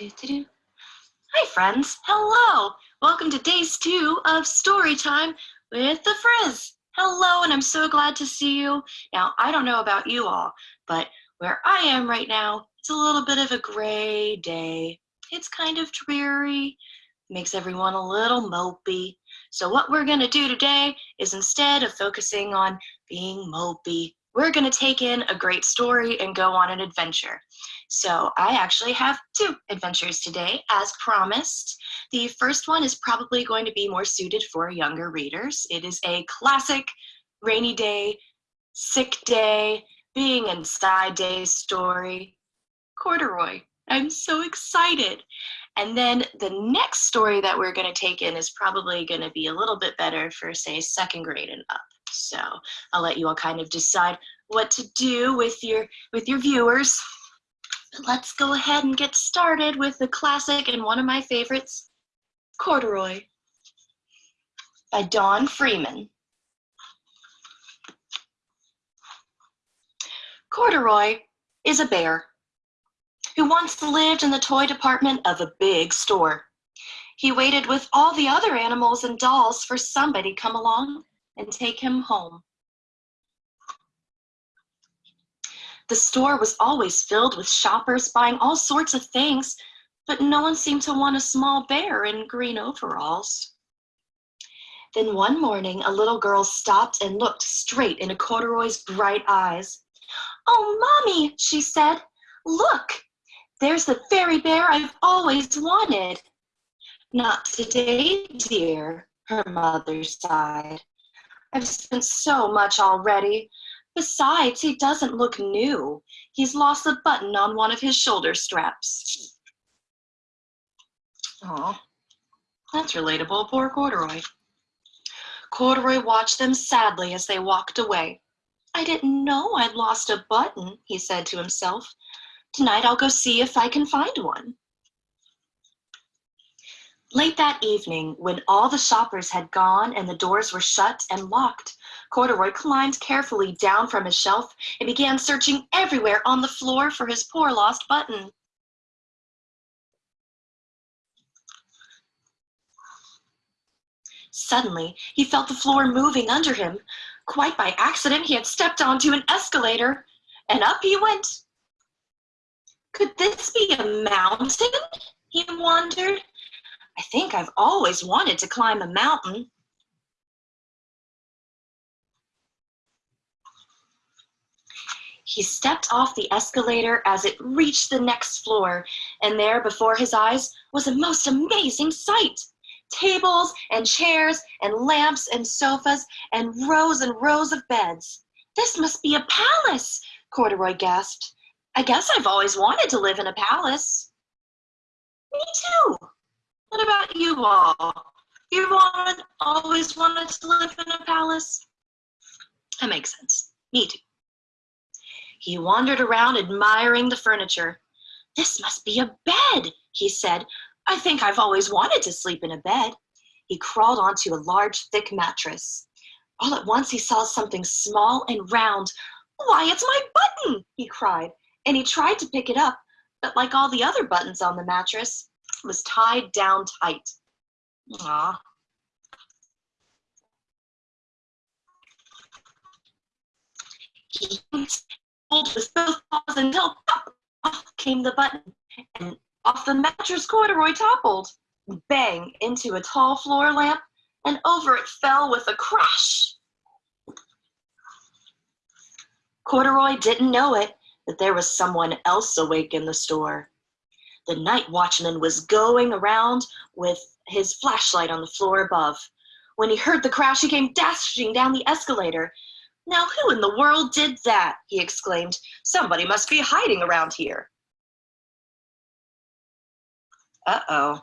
Hi, friends. Hello. Welcome to days two of story time with the Frizz. Hello, and I'm so glad to see you. Now, I don't know about you all, but where I am right now, it's a little bit of a gray day. It's kind of dreary, makes everyone a little mopey. So what we're gonna do today is instead of focusing on being mopey, we're gonna take in a great story and go on an adventure. So I actually have two adventures today, as promised. The first one is probably going to be more suited for younger readers. It is a classic rainy day, sick day, being inside day story, Corduroy. I'm so excited. And then the next story that we're gonna take in is probably gonna be a little bit better for say second grade and up. So I'll let you all kind of decide what to do with your, with your viewers But let's go ahead and get started with the classic and one of my favorites, Corduroy by Don Freeman. Corduroy is a bear who once lived in the toy department of a big store. He waited with all the other animals and dolls for somebody come along and take him home. The store was always filled with shoppers buying all sorts of things, but no one seemed to want a small bear in green overalls. Then one morning, a little girl stopped and looked straight into Corduroy's bright eyes. Oh, Mommy, she said, look, there's the fairy bear I've always wanted. Not today, dear, her mother sighed. I've spent so much already. Besides, he doesn't look new. He's lost a button on one of his shoulder straps. Oh, that's relatable. Poor Corduroy. Corduroy watched them sadly as they walked away. I didn't know I'd lost a button, he said to himself. Tonight I'll go see if I can find one. Late that evening, when all the shoppers had gone and the doors were shut and locked, Corduroy climbed carefully down from his shelf and began searching everywhere on the floor for his poor lost button. Suddenly, he felt the floor moving under him. Quite by accident, he had stepped onto an escalator, and up he went. Could this be a mountain? He wondered I think I've always wanted to climb a mountain. He stepped off the escalator as it reached the next floor, and there before his eyes was a most amazing sight. Tables and chairs and lamps and sofas and rows and rows of beds. This must be a palace, Corduroy gasped. I guess I've always wanted to live in a palace. Me too, what about you all? You all always wanted to live in a palace? That makes sense. Me too. He wandered around admiring the furniture. This must be a bed, he said. I think I've always wanted to sleep in a bed. He crawled onto a large, thick mattress. All at once he saw something small and round. Why, it's my button, he cried, and he tried to pick it up, but like all the other buttons on the mattress, was tied down tight. Ah. He pulled with both paws until pop, off came the button, and off the mattress corduroy toppled, bang into a tall floor lamp, and over it fell with a crash. Corduroy didn't know it, but there was someone else awake in the store. The night watchman was going around with his flashlight on the floor above. When he heard the crash, he came dashing down the escalator. Now, who in the world did that? he exclaimed. Somebody must be hiding around here. Uh-oh.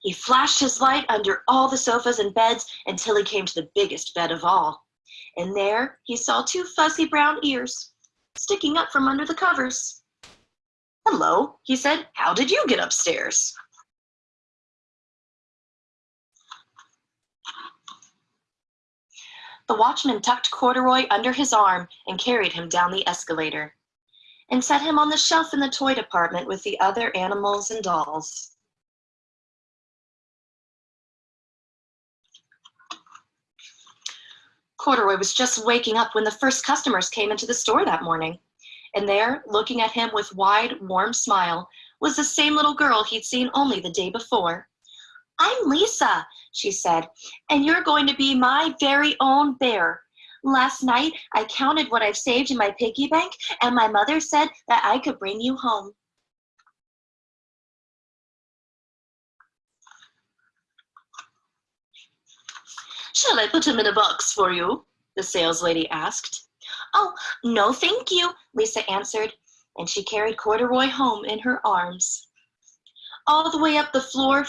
He flashed his light under all the sofas and beds until he came to the biggest bed of all. And there he saw two fuzzy brown ears sticking up from under the covers. Hello, he said. How did you get upstairs? The watchman tucked Corduroy under his arm and carried him down the escalator. and set him on the shelf in the toy department with the other animals and dolls. Corduroy was just waking up when the first customers came into the store that morning. And there, looking at him with wide, warm smile, was the same little girl he'd seen only the day before. I'm Lisa, she said, and you're going to be my very own bear. Last night, I counted what I've saved in my piggy bank, and my mother said that I could bring you home. Shall I put him in a box for you? The saleslady asked. Oh, no, thank you, Lisa answered, and she carried Corduroy home in her arms. All the way up the floor,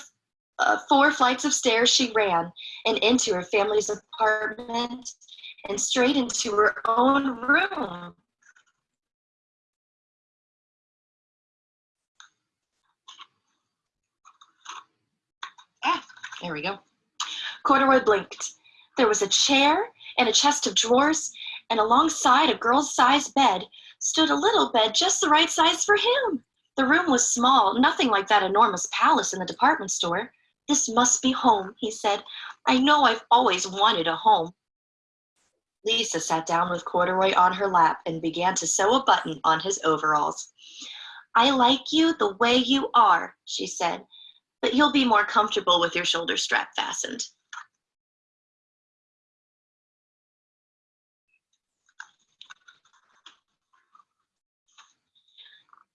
uh, four flights of stairs she ran, and into her family's apartment, and straight into her own room. Ah, there we go. Corduroy blinked. There was a chair and a chest of drawers, and alongside a girl's size bed stood a little bed just the right size for him. The room was small, nothing like that enormous palace in the department store. This must be home, he said. I know I've always wanted a home. Lisa sat down with Corduroy on her lap and began to sew a button on his overalls. I like you the way you are, she said, but you'll be more comfortable with your shoulder strap fastened.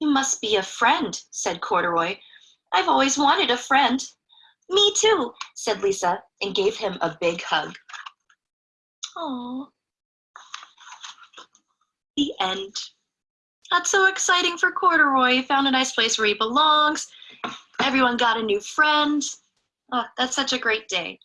You must be a friend, said Corduroy. I've always wanted a friend. Me too, said Lisa and gave him a big hug. Oh. The end. That's so exciting for Corduroy. He found a nice place where he belongs. Everyone got a new friend. Oh, that's such a great day.